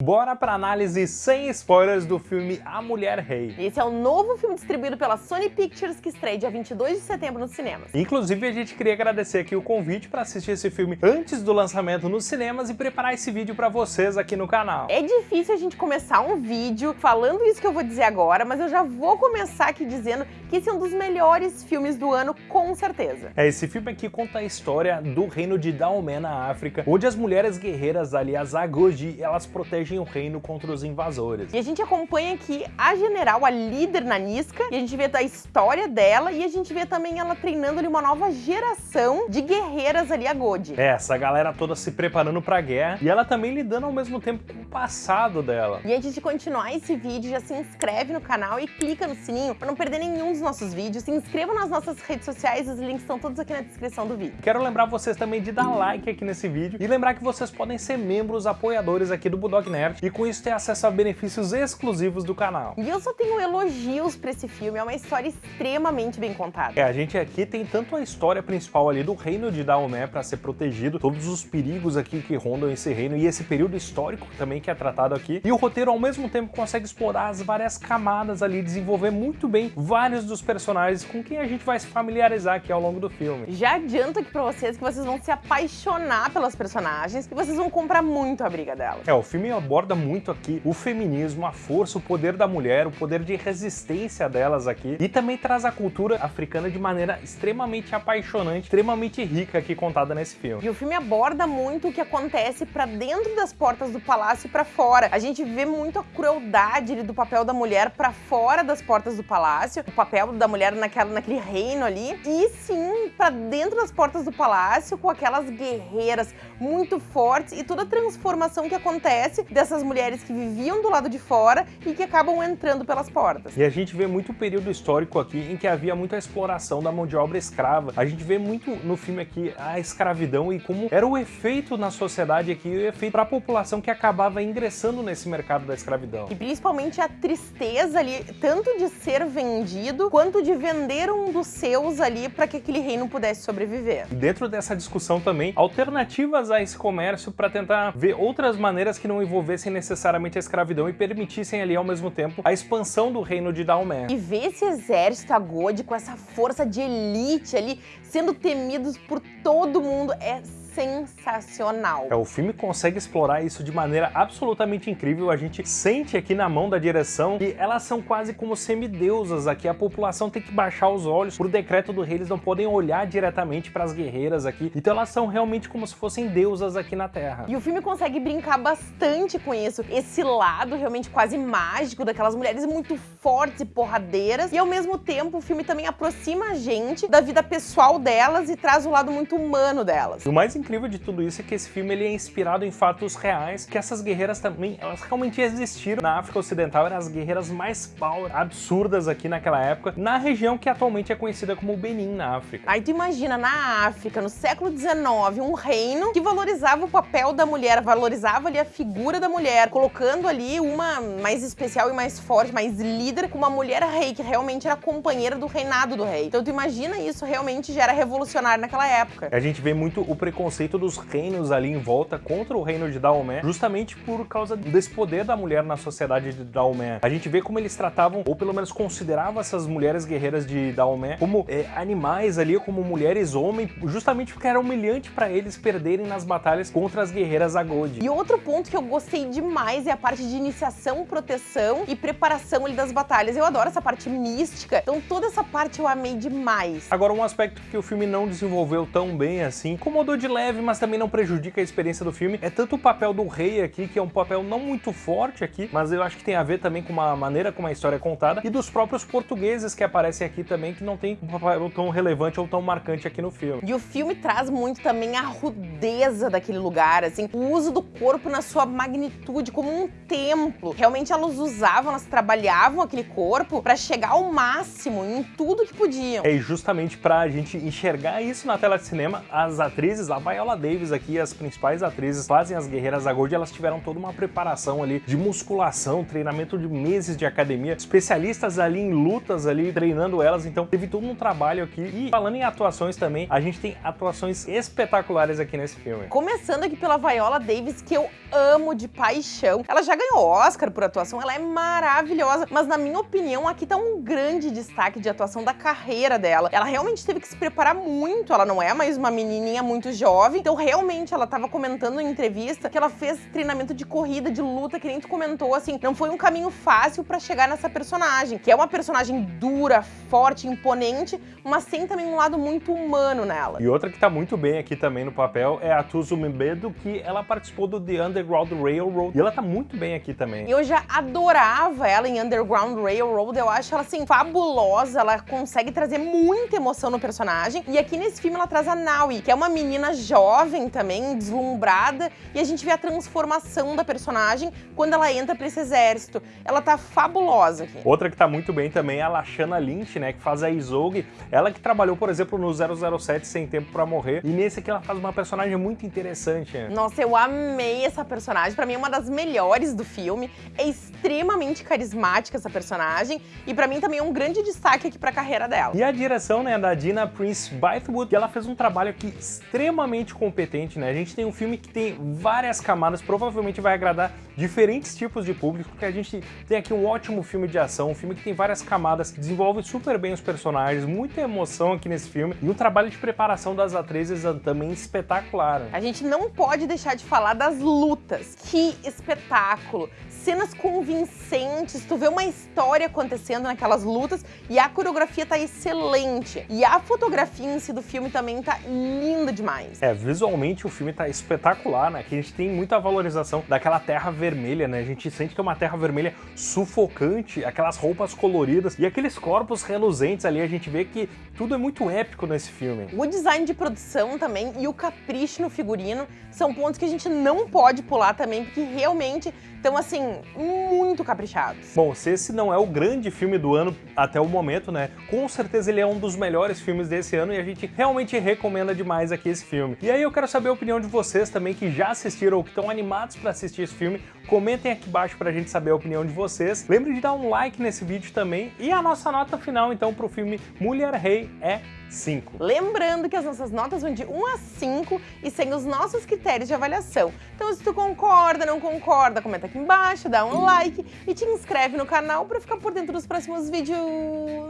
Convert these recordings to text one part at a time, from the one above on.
Bora pra análise sem spoilers do filme A Mulher Rei. Esse é o novo filme distribuído pela Sony Pictures que estreia dia 22 de setembro nos cinemas. Inclusive, a gente queria agradecer aqui o convite para assistir esse filme antes do lançamento nos cinemas e preparar esse vídeo para vocês aqui no canal. É difícil a gente começar um vídeo falando isso que eu vou dizer agora, mas eu já vou começar aqui dizendo que esse é um dos melhores filmes do ano, com certeza. É, esse filme aqui conta a história do reino de Daomé na África, onde as mulheres guerreiras ali, as Agoji, elas protegem protegem o reino contra os invasores. E a gente acompanha aqui a general, a líder Nanisca, e a gente vê a história dela e a gente vê também ela treinando ali uma nova geração de guerreiras ali, a God. É, essa galera toda se preparando pra guerra e ela também lidando ao mesmo tempo com o passado dela. E antes de continuar esse vídeo, já se inscreve no canal e clica no sininho para não perder nenhum dos nossos vídeos. Se inscreva nas nossas redes sociais, os links estão todos aqui na descrição do vídeo. Quero lembrar vocês também de dar like aqui nesse vídeo e lembrar que vocês podem ser membros apoiadores aqui do Budok Nerd Nerd e com isso ter acesso a benefícios exclusivos do canal. E eu só tenho elogios pra esse filme, é uma história extremamente bem contada. É, a gente aqui tem tanto a história principal ali do reino de Daomé para ser protegido, todos os perigos aqui que rondam esse reino e esse período histórico também que é tratado aqui. E o roteiro ao mesmo tempo consegue explorar as várias camadas ali, desenvolver muito bem vários dos personagens com quem a gente vai se familiarizar aqui ao longo do filme. Já adianto aqui pra vocês que vocês vão se apaixonar pelas personagens e vocês vão comprar muito a briga delas. É, o filme aborda muito aqui o feminismo, a força, o poder da mulher, o poder de resistência delas aqui e também traz a cultura africana de maneira extremamente apaixonante, extremamente rica aqui contada nesse filme. E o filme aborda muito o que acontece para dentro das portas do palácio e para fora. A gente vê muito a crueldade do papel da mulher para fora das portas do palácio, o papel da mulher naquela, naquele reino ali, e sim para dentro das portas do palácio com aquelas guerreiras muito fortes e toda a transformação que acontece dessas mulheres que viviam do lado de fora e que acabam entrando pelas portas. E a gente vê muito período histórico aqui em que havia muita exploração da mão de obra escrava. A gente vê muito no filme aqui a escravidão e como era o efeito na sociedade aqui, o efeito para a população que acabava ingressando nesse mercado da escravidão. E principalmente a tristeza ali, tanto de ser vendido, quanto de vender um dos seus ali para que aquele reino pudesse sobreviver. E dentro dessa discussão também, alternativas a esse comércio para tentar ver outras maneiras que não envolvessem envolvessem necessariamente a escravidão e permitissem ali ao mesmo tempo a expansão do reino de Daomé. E ver esse exército agode com essa força de elite ali sendo temidos por todo mundo é sensacional. É, o filme consegue explorar isso de maneira absolutamente incrível. A gente sente aqui na mão da direção que elas são quase como semideusas aqui. A população tem que baixar os olhos. Por decreto do rei, eles não podem olhar diretamente para as guerreiras aqui. Então elas são realmente como se fossem deusas aqui na Terra. E o filme consegue brincar bastante com isso. Esse lado realmente quase mágico daquelas mulheres muito fortes e porradeiras. E ao mesmo tempo o filme também aproxima a gente da vida pessoal delas e traz o lado muito humano delas. O mais incrível de tudo isso é que esse filme ele é inspirado em fatos reais, que essas guerreiras também, elas realmente existiram na África Ocidental, eram as guerreiras mais power, absurdas aqui naquela época, na região que atualmente é conhecida como Benin, na África. Aí tu imagina, na África, no século XIX, um reino que valorizava o papel da mulher, valorizava ali a figura da mulher, colocando ali uma mais especial e mais forte, mais líder, com uma mulher rei, que realmente era companheira do reinado do rei. Então tu imagina isso realmente já era revolucionário naquela época. A gente vê muito o preconceito preconceito dos reinos ali em volta contra o reino de Daomé, justamente por causa desse poder da mulher na sociedade de Daomé. A gente vê como eles tratavam, ou pelo menos consideravam essas mulheres guerreiras de Daomé como é, animais ali, como mulheres homem, justamente porque era humilhante para eles perderem nas batalhas contra as guerreiras Agode. E outro ponto que eu gostei demais é a parte de iniciação, proteção e preparação ali das batalhas. Eu adoro essa parte mística, então toda essa parte eu amei demais. Agora, um aspecto que o filme não desenvolveu tão bem assim, incomodou de leve mas também não prejudica a experiência do filme. É tanto o papel do rei aqui, que é um papel não muito forte aqui, mas eu acho que tem a ver também com uma maneira como a história é contada, e dos próprios portugueses que aparecem aqui também, que não tem um papel tão relevante ou tão marcante aqui no filme. E o filme traz muito também a rudeza daquele lugar, assim, o uso do corpo na sua magnitude, como um templo. Realmente elas usavam, elas trabalhavam aquele corpo para chegar ao máximo em tudo que podiam. É justamente pra gente enxergar isso na tela de cinema, as atrizes, a Viola Davis aqui, as principais atrizes fazem as Guerreiras da Gold, elas tiveram toda uma preparação ali de musculação, treinamento de meses de academia, especialistas ali em lutas ali, treinando elas, então teve todo um trabalho aqui. E falando em atuações também, a gente tem atuações espetaculares aqui nesse filme. Começando aqui pela Viola Davis, que eu amo de paixão. Ela já ganhou Oscar por atuação, ela é maravilhosa, mas na minha opinião, aqui tá um grande destaque de atuação da carreira dela. Ela realmente teve que se preparar muito, ela não é mais uma menininha muito jovem, então realmente ela tava comentando em entrevista que ela fez treinamento de corrida, de luta, que nem tu comentou, assim, não foi um caminho fácil pra chegar nessa personagem, que é uma personagem dura, forte, imponente, mas tem também um lado muito humano nela. E outra que tá muito bem aqui também no papel é a Tuzu Mbedo, que ela participou do The Underground Railroad, e ela tá muito bem aqui também. Eu já adorava ela em Underground Railroad, eu acho ela, assim, fabulosa, ela consegue trazer muita emoção no personagem, e aqui nesse filme ela traz a Naui, que é uma menina jovem também, deslumbrada, e a gente vê a transformação da personagem quando ela entra pra esse exército. Ela tá fabulosa aqui. Outra que tá muito bem também é a Lashana Lynch, né, que faz a Isolde, ela que trabalhou, por exemplo, no 007 Sem Tempo Pra Morrer, e nesse aqui ela faz uma personagem muito interessante. Né? Nossa, eu amei essa personagem, pra mim é uma das melhores do filme, é extremamente carismática essa personagem, e pra mim também é um grande destaque aqui pra carreira dela. E a direção, né, da Dina Prince Bythewood, que ela fez um trabalho aqui extremamente competente, né, a gente tem um filme que tem várias camadas, provavelmente vai agradar diferentes tipos de público, porque a gente tem aqui um ótimo filme de ação, um filme que tem várias camadas, desenvolve super bem os personagens, muita emoção aqui nesse filme, e um trabalho de preparação das atrizes também espetacular. Né? A gente não pode deixar de falar das lutas. Que espetáculo! Cenas convincentes, tu vê uma história acontecendo naquelas lutas e a coreografia tá excelente. E a fotografia em si do filme também tá linda demais. É, visualmente o filme tá espetacular, né? Que a gente tem muita valorização daquela terra vermelha, né? A gente sente que é uma terra vermelha sufocante, aquelas roupas coloridas e aqueles corpos reluzentes ali, a gente vê que tudo é muito épico nesse filme. O design de produção também e o capricho no figurino são pontos que a gente não pode pular também, porque realmente estão, assim, muito caprichados. Bom, se esse não é o grande filme do ano até o momento, né, com certeza ele é um dos melhores filmes desse ano e a gente realmente recomenda demais aqui esse filme. E aí eu quero saber a opinião de vocês também que já assistiram ou que estão animados para assistir esse filme. Comentem aqui embaixo pra gente saber a opinião de vocês. Lembre de dar um like nesse vídeo também. E a nossa nota final, então, pro filme Mulher Rei é 5. Lembrando que as nossas notas vão de 1 a 5 e sem os nossos critérios de avaliação. Então se tu concorda, não concorda, comenta aqui embaixo, dá um like e te inscreve no canal para ficar por dentro dos próximos vídeos.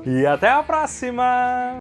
E até a próxima!